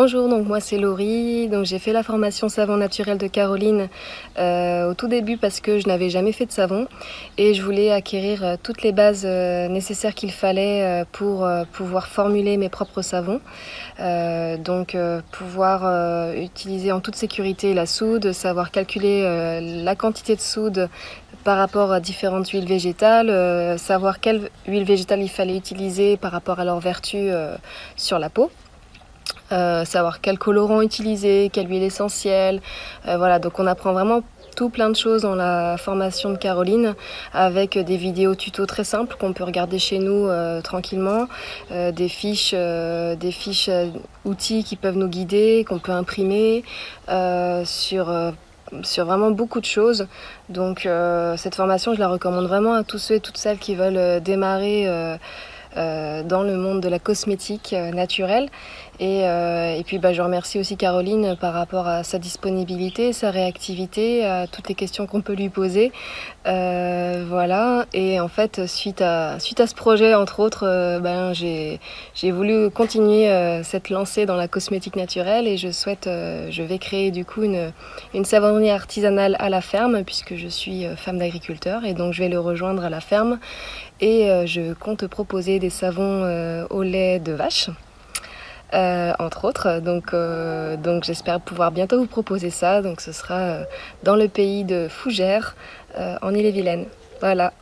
Bonjour, donc moi c'est Laurie, donc j'ai fait la formation savon naturel de Caroline euh, au tout début parce que je n'avais jamais fait de savon et je voulais acquérir euh, toutes les bases euh, nécessaires qu'il fallait pour pouvoir formuler mes propres savons. donc pouvoir utiliser en toute sécurité la soude, savoir calculer la quantité de soude par rapport à différentes huiles végétales, savoir quelle huile végétale il fallait utiliser par rapport à leur vertu sur la peau. Euh, savoir quel colorant utiliser, quelle huile essentielle. Euh, voilà, donc on apprend vraiment tout plein de choses dans la formation de Caroline avec des vidéos tuto très simples qu'on peut regarder chez nous euh, tranquillement, des fiches, des fiches outils qui peuvent nous guider, qu'on peut imprimer sur sur vraiment beaucoup de choses. Donc cette formation, je la recommande vraiment à tous ceux et toutes celles qui veulent démarrer euh, dans le monde de la cosmétique euh, naturelle. Et, euh, et puis bah, je remercie aussi Caroline par rapport à sa disponibilité, sa réactivité, à toutes les questions qu'on peut lui poser. voilà. Et en fait, suite à, suite à ce projet, entre autres, ben, j'ai voulu continuer cette lancée dans la cosmétique naturelle et je souhaite, je vais créer du coup une, une savonnerie artisanale à la ferme puisque je suis femme d'agriculteur et donc je vais le rejoindre à la ferme et je compte proposer des savons euh, au lait de vache. Euh, entre autres. Donc, euh, donc j'espère pouvoir bientôt vous proposer ça. Donc ce sera dans le pays de Fougères, en Ille-et-Vilaine. Voilà.